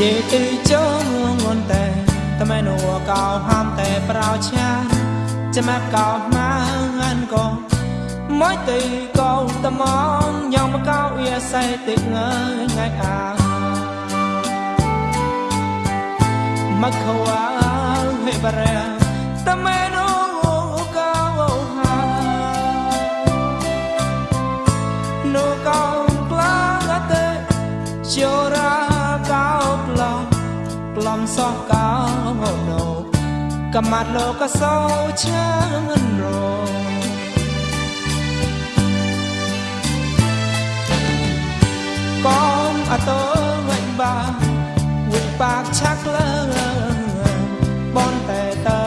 ជាទីចងងន់តែតមែនវកោហាមតែប្រោឆាចាំមកកោម៉ាងានកោមកទីកោតមងញងមកកោអៀសៃទីងើងាយអាមកខវ៉ាហេបរែតមែន ឡំសោះកោណូកមាត់លោកសោឆានរកុំអតើវិញបាវិបាកឆាក់លើបនតែតែ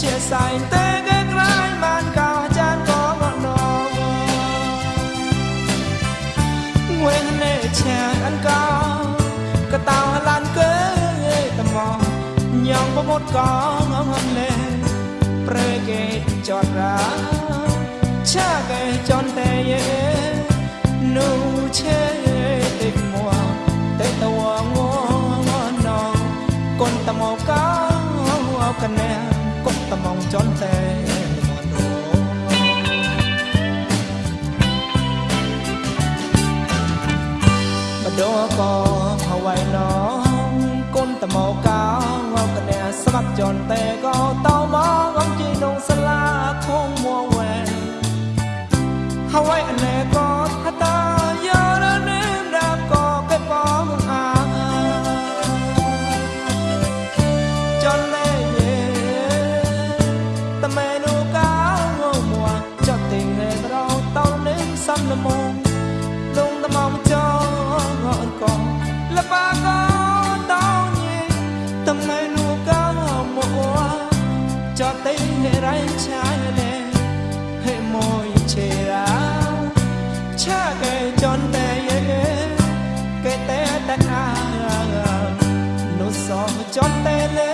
ជាសៃតែគេក្លាញ់បានកោចាន ញងបមុតកងងំលេប្រេកេចតរាឆាកេចនតែយេនូឆេតិមួតែតវងងណកុនតមកកោអកណែកុកតមងចនតែបដោក៏ហ ស្រាប់ចនតែក៏តមកអំជីនងស្លាខងមួវែហើយអណែក៏ហ រៃឆាយលេហេមួយឆេរាឆាកេចនតែយេកេតែតកានុសោចនតែលេ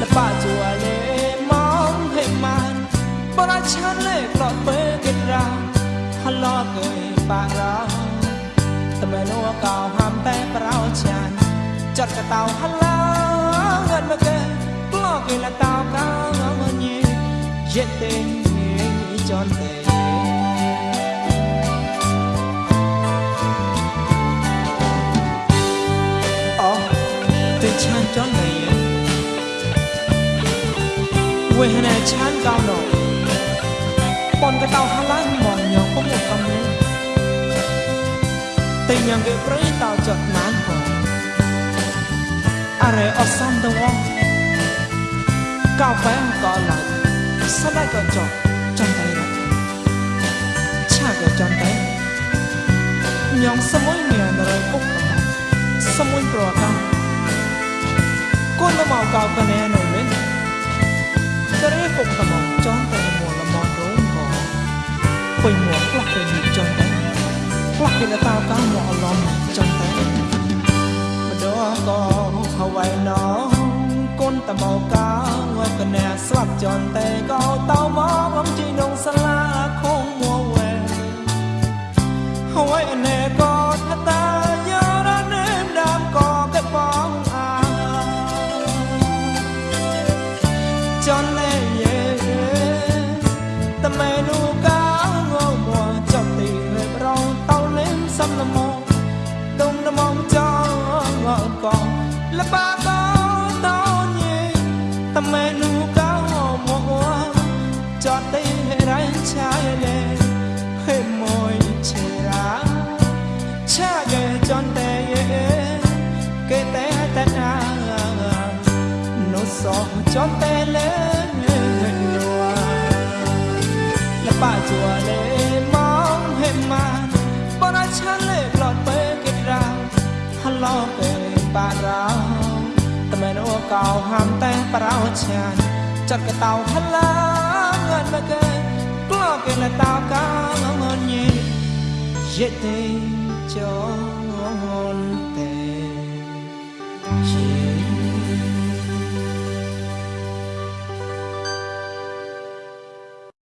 លបាជួលេមកហេម៉ានបរាឆានលេក្លត់ពេកេរាហឡកេបារាតមែនវកោហាំតែប្រោចានចាត់កតោហឡា ngân mà kê kể là tao cao ngon nhỉ dễ tên chọn tên chan chon này quê hà này chan cao nọ bọn cái tàu hà lan mòn nhỏ có một tâm. nữa tình nhàng cái bơi tao chật mán hò à rể ở sông tàu ងកោបែក៏ឡើយស្លាយក៏ចោចំតែរឆាក៏ចំតែញងសមួយមានរយពុកសមួយប្រកាកូនមកកោកណែនៅវិញក៏រេពុកតំចំតែមួលមករងក៏ពេញមួផ្លាស់ទៅនេះចំតែផ្លាស់គេតោកោមកអឡំចំតែម្ដងក៏វៃណងគុនតមកកោ កណែស្លាប់ចនតែកោតោមកអំជីនងសាលាខងមួវែហើយអណែកោថតាយោរនេមដាមកោកបងអាចនលេយេតមេនូកោងមួចប់ទីរេបរងតោលេមសំលមដុំលមចងកោលបា នុសោចនទេលេលបាជួលេមកហេម៉ាបនឆាលេក្លត់ពេកេរាហឡោពេបារោតមែនអូកោហាំតែប្រោឆានចាត់កតោហឡាងត់មកេក្លោកេលតោកោងងញេយេទេចោ